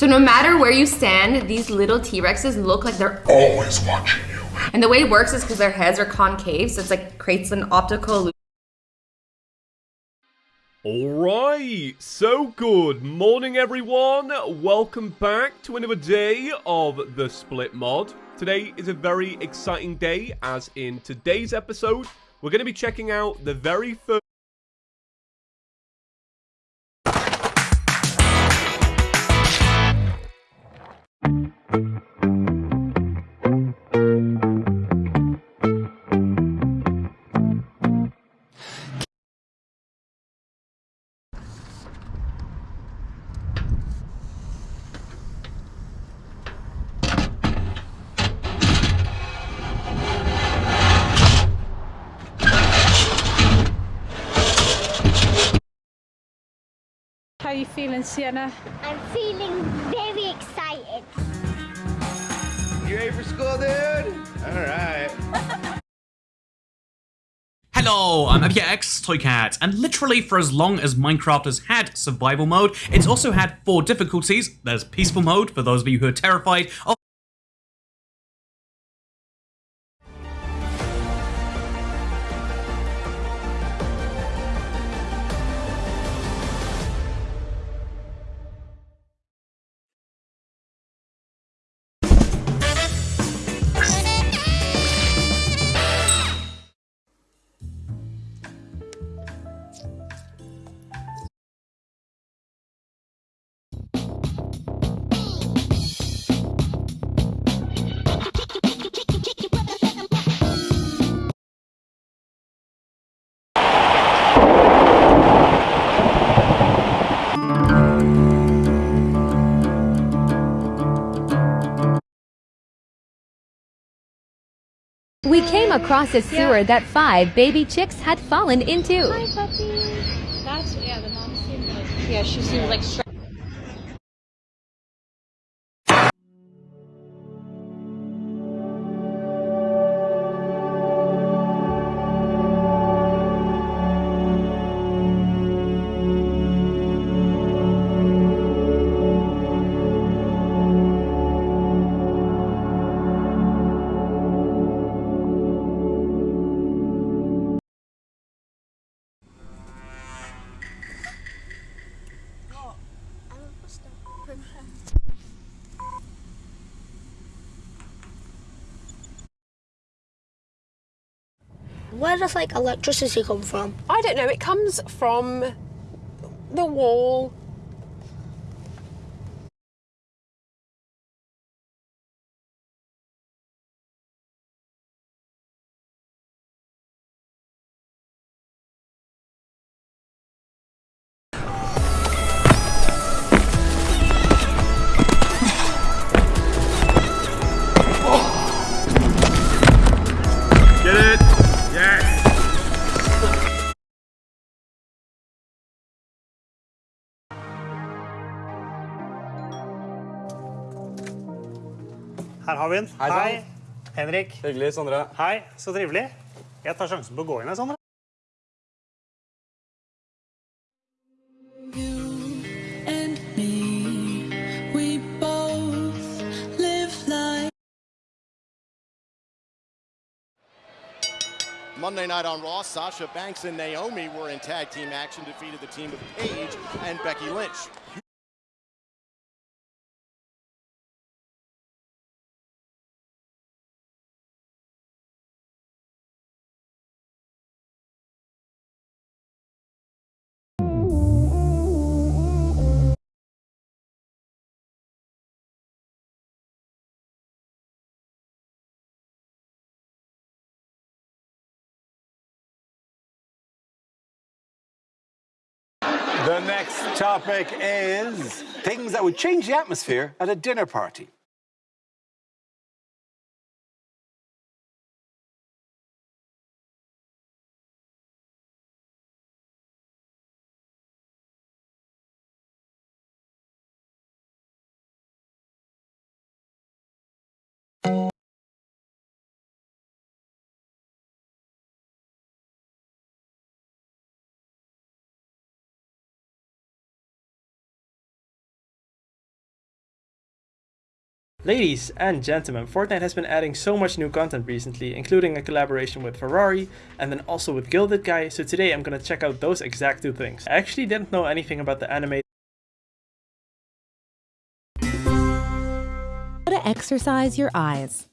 So no matter where you stand, these little T-Rexes look like they're always watching you. And the way it works is because their heads are concave, so it's like creates an optical illusion. Alright, so good morning everyone, welcome back to another day of the Split Mod. Today is a very exciting day as in today's episode, we're going to be checking out the very first How are you feeling, Sienna? I'm feeling very excited. You ready for school, dude? All right. Hello, I'm AbyaX Toycat, and literally for as long as Minecraft has had survival mode, it's also had four difficulties. There's peaceful mode, for those of you who are terrified of We came across a sewer Yeah. that five baby chicks had fallen into. Hi, puppy. That's yeah. The mom seemed like yeah. She seemed like. Where does like electricity come from? I don't know. It comes from the wall. Her har vi den. Hei, Hei. Henrik. Hyggelig, Sondre. Hei, så trivelig. Jeg tar sjansen på å gå inn her, Sondre. Monday night on Raw, Sasha Banks and Naomi were in tag team action, defeated the team of Paige and Becky Lynch. The next topic is things that would change the atmosphere at a dinner party. Ladies and gentlemen, Fortnite has been adding so much new content recently, including a collaboration with Ferrari and then also with Gilded Guy, so today I'm gonna check out those exact two things. I actually didn't know anything about the anime How to exercise your eyes.